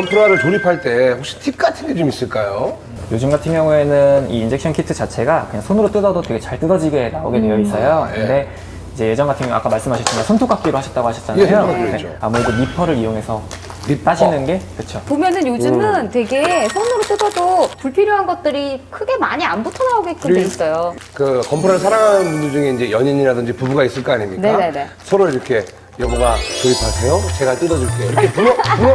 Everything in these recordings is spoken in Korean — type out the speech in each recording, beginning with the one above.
건프라를 조립할 때 혹시 팁 같은 게 좀 있을까요? 요즘 같은 경우에는 이 injection 키트 자체가 그냥 손으로 뜯어도 되게 잘 뜯어지게 나오게 되어 있어요. 예. 근데 이제 예전 같은 경우 아까 말씀하셨지만 손톱깎이로 하셨다고 예, 하셨잖아요. 손톱깎이로 했죠. 아무래도 니퍼를 이용해서 니퍼. 따시는 게 그렇죠. 보면은 요즘은 되게 손으로 뜯어도 불필요한 것들이 크게 많이 안 붙어 나오게끔 돼 있어요. 그 건프라를 사랑하는 분들 중에 이제 연인이라든지 부부가 있을 거 아닙니까? 네네네. 서로 이렇게 여보가 조립하세요. 제가 뜯어줄게요. 이렇게 불러 불러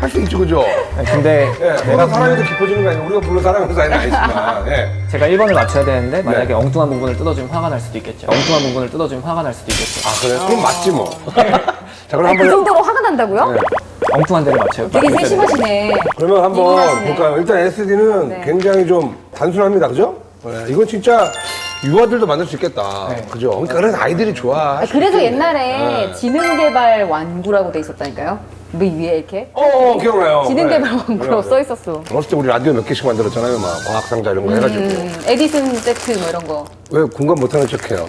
할 수 있죠, 그죠? 근데 예, 내가 사랑해도 깊어지는 거 아니고 우리가 불러 사랑하는 사이는 아니지만. 예. 제가 1번을 맞춰야 되는데 만약에 네. 엉뚱한 부분을 뜯어주면 화가 날 수도 있겠죠. 엉뚱한 부분을 뜯어주면 화가 날 수도 있겠죠. 아 그래? 그럼 맞지 뭐. 자 그럼 아니, 그 한번 정도로 화가 난다고요? 네. 엉뚱한 데를 맞춰요. 되게 세심하시네. 그러면 한번. 볼까요? 일단 SD는 네. 굉장히 좀 단순합니다, 그죠? 네, 이건 진짜 유아들도 만들 수 있겠다, 네. 그죠? 그러니까 그래서 아이들이 좋아. 아, 그래서 옛날에 네. 지능개발 완구라고 돼 있었다니까요. 뭐 위에 이렇게 어, 어 기억나요. 지능개발 네. 완구라고 써 있었어. 어렸을 때 우리 라디오 몇 개씩 만들었잖아요, 막 과학상자 이런 거 해가지고. 음, 에디슨 세트 뭐 이런 거. 왜 공감 못하는 척해요?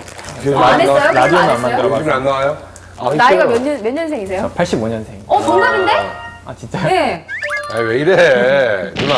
안 했어요? 라디오는 안? 만들어봤어요. 요즘에 안 나와요? 아, 나이가. 몇 년, 몇 년생이세요? 85년생. 어, 동갑인데? 아 진짜요? 네. 아니 왜 이래, 누나.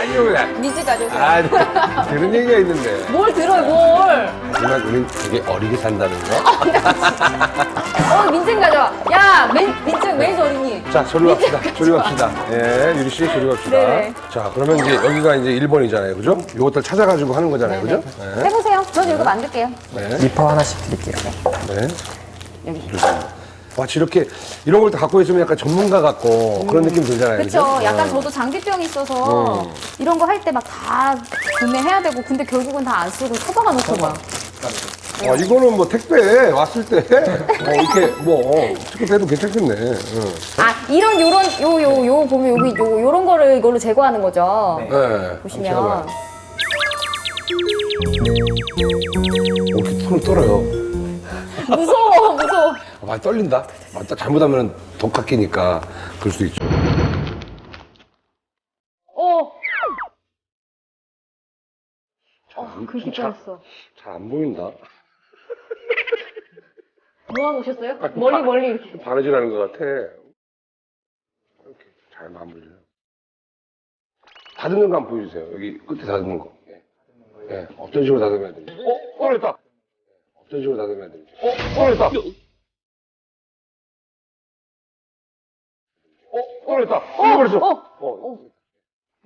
아니요 그래. 미즈 가져오세요. 아, 그런 얘기가 있는데. 뭘 들어요, 뭘. 하지만 우린 되게 어리게 산다는 거. 어, 민증 가져와. 야, 민, 민증 왜 어린이? 자, 저리 갑시다. 저리 갑시다. 예, 유리 씨, 저리 갑시다. 네네. 자, 그러면 이제 여기가 이제 1번이잖아요. 그죠? 요것들 찾아가지고 하는 거잖아요. 그죠? 네. 해보세요. 저는 이거 만들게요. 네. 니퍼 하나씩 드릴게요. 네. 여기. 마치 이렇게 이런 걸 다 갖고 있으면 약간 전문가 같고 그런 느낌 들잖아요. 그쵸. 그죠? 약간 어. 저도 장비병이 있어서 이런 거 할 때 막 다 구매해야 되고 근데 결국은 다 안 쓰고 처박아 놓고 막. 어, 이거는 뭐 택배 왔을 때 어, 이렇게 뭐 특급해도 괜찮겠네. 응. 아, 이런, 요런, 요, 요, 요, 보면 여기 요, 요런 거를 이걸로 제거하는 거죠. 네. 네. 보시면. 어, 이렇게 손을 떨어요. 무서워, 무서워. 아, 많이 떨린다. 아, 딱 잘못하면 독 깎이니까 그럴 수도 있죠. 어. 어, 그렇게 뻔했어. 잘안 보인다. 모아놓으셨어요? 멀리, 멀리 이렇게. 바느질하는 것 같아. 이렇게 잘 마무리를. 다듬는 거 한번 보여주세요. 여기 끝에 다듬는 거. 예. 예. 어떤 식으로 다듬어야 되는지. 어? 꺼냈다! 어떤 식으로 다듬어야 되는지. 어? 꺼냈다! 어? 꺼냈다! 어? 꺼냈어! 어. 어.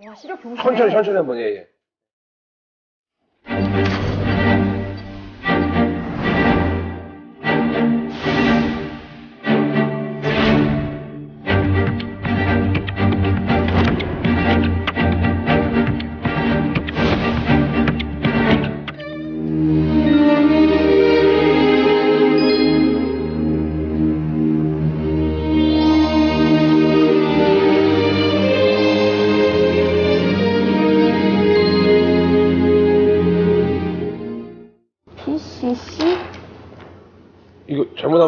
와, 시력 좋으시네. 천천히, 천천히 한번, 예, 예.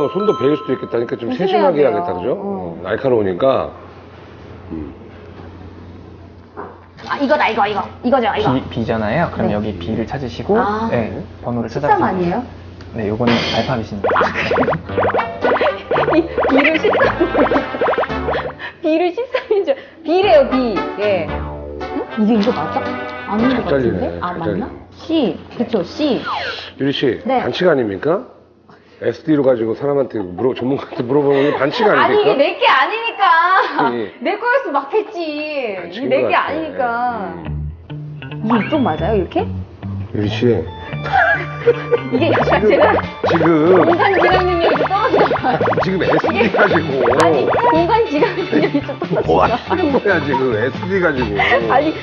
손도 베일 수도 있겠다니까 좀 조심해야 세심하게 돼요. 해야겠다, 그죠? 어. 어, 날카로우니까. 아, 이거다, 이거, 이거. 이거죠, 이거. B, B잖아요. 그럼 네. 여기 B를 찾으시고 아. 네, 번호를 13 찾아주세요. 아니에요? 네, 요거는 알파벳입니다. B를 13. B를 13인 줄. B래요, B. 예. 응? 이게 이거 맞아? 아닌 것잘 같은데? 잘리네, 아, 잘 맞나? 잘리네. C. 그쵸, C. 유리 씨, 네. 반칙 아닙니까? SD로 가지고 사람한테 물어, 전문가한테 물어보는 게 반칙 아닙니까? 아니, 이게 내게 아니니까. 예. 내 거였으면 막 했지. 반칙인 이게 내것게 같아. 아니니까. 음. 이게 이쪽 맞아요, 이렇게? 유리 씨, 이게 약간 제가 지금, 공간 지각 능력이 좀 봐요. 지금 SD 가지고, 아니, 공간 지각 능력이 좀 떨어지나 뭐. 하시는 거야, 지금 SD 가지고. 아니,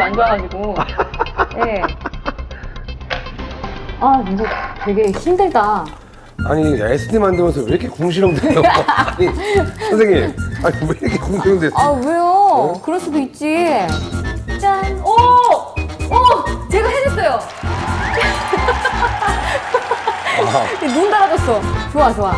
안 좋아가지고. 예. 아, 이거 되게 힘들다. 아니, SD 만들면서 왜 이렇게 궁시렁대요? 아니, 선생님, 아니, 왜 이렇게 궁시렁대요? 아, 왜요? 그럴 수도 있지. 짠! 오! 오! 제가 해냈어요! 눈 달아줬어. 좋아, 좋아.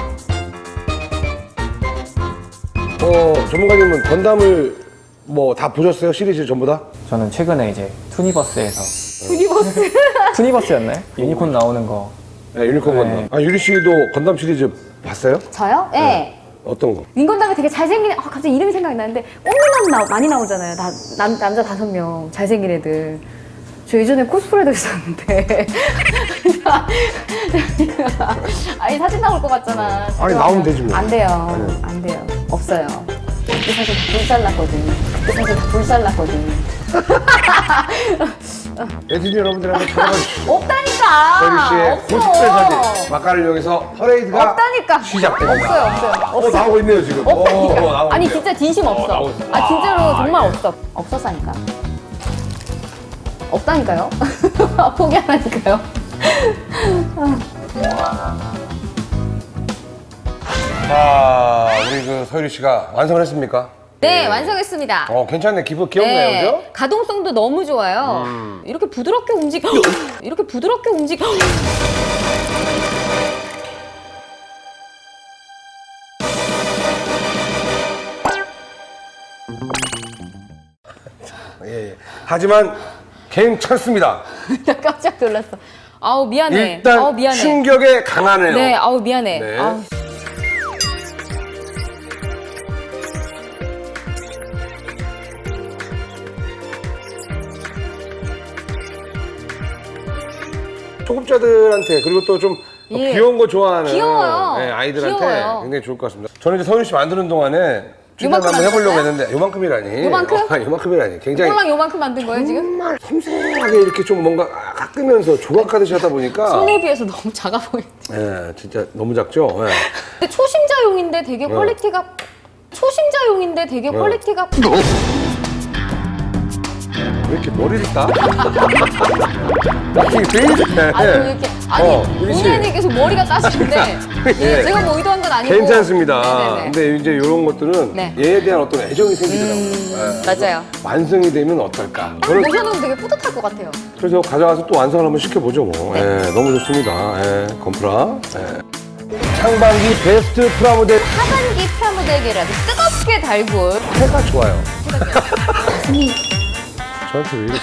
어, 전문가님은 건담을 뭐 다 보셨어요? 시리즈 전부 다? 저는 최근에 이제 투니버스에서 유니버스. 투니버스였나요? 유니콘 나오는 거. 네, 유니콘 네. 건담. 아, 유리 씨도 건담 시리즈 봤어요? 저요? 예. 어떤 거? 윙건담에 되게 잘생긴 애, 아, 갑자기 이름이 생각이 나는데 꽃미남 나, 많이 나오잖아요. 나, 남, 남자 다섯 명 잘생긴 애들. 저 예전에 코스프레도 했었는데. 아니 사진 나올 것 같잖아. 아니, 나오면 되지 뭐. 안 돼요. 안 돼요. 없어요. 그때 사실 다 불살났거든. 그때 사실 다 불살났거든. 애들 여러분들 한번 찾아봐주시죠. 없다니까. 서유 씨의 없어. 코스프레 사진 마카를 이용해서 퍼레이드가 없다니까. 시작됩니다. 없어요, 없어요. 어, 없어요. 나오고 있네요 지금. 없다니까. 어, 아니 있네요. 진짜 진심 없어. 나오고 있어. 아 진짜로 아, 정말 예. 없어. 없었다니까요. 없다니까요. 포기하라니까요. 자, 우리 그 서유리 씨가 완성을 했습니까? 네 완성했습니다. 어, 괜찮네. 기분 귀엽네요, 그죠? 가동성도 너무 좋아요. 음. 이렇게 부드럽게 움직, 이렇게 부드럽게 움직. 예, 예. 하지만 괜찮습니다. 나 깜짝 놀랐어. 아우 미안해. 일단 아우 미안해. 충격에 강하네요. 네, 아우 미안해. 네. 아우. 초급자들한테 그리고 또 좀 예. 귀여운 거 좋아하는 귀여워요. 예, 아이들한테 귀여워요. 굉장히 좋을 것 같습니다. 저는 이제 서윤 씨 만드는 동안에 요만큼 한번 해보려고? 했는데 요만큼이라니. 요만큼? 어, 요만큼이라니. 굉장히 꼴랑 요만큼 만든 거예요 지금? 정말 섬세하게 이렇게 좀 뭔가 깎으면서 조각하듯이 하다 보니까 손에 비해서 너무 작아 보이네. 예, 진짜 너무 작죠. 예. 근데 초심자용인데 되게 네. 퀄리티가 초심자용인데 되게 퀄리티가 왜 이렇게 머리를 따? 되게 좋네. 아니 이렇게 아니 어, 씨. 본의 아니게 계속 머리가 따지는데 예, 예. 제가 뭐 의도한 건 아니고 괜찮습니다. 네네네. 근데 이제 이런 것들은 네. 얘에 대한 어떤 애정이 생기더라고요. 음, 예. 맞아요. 완성이 되면 어떨까? 딱 저는 모셔놓으면 되게 뿌듯할 것 같아요. 그래서 가져가서 또 완성을 한번 시켜보죠 뭐. 네. 예, 너무 좋습니다. 예, 건프라. 예. 상반기 베스트 프라모델 하반기 프라모델계라도 뜨겁게 달굴 해가 좋아요. 저한테 왜 이렇게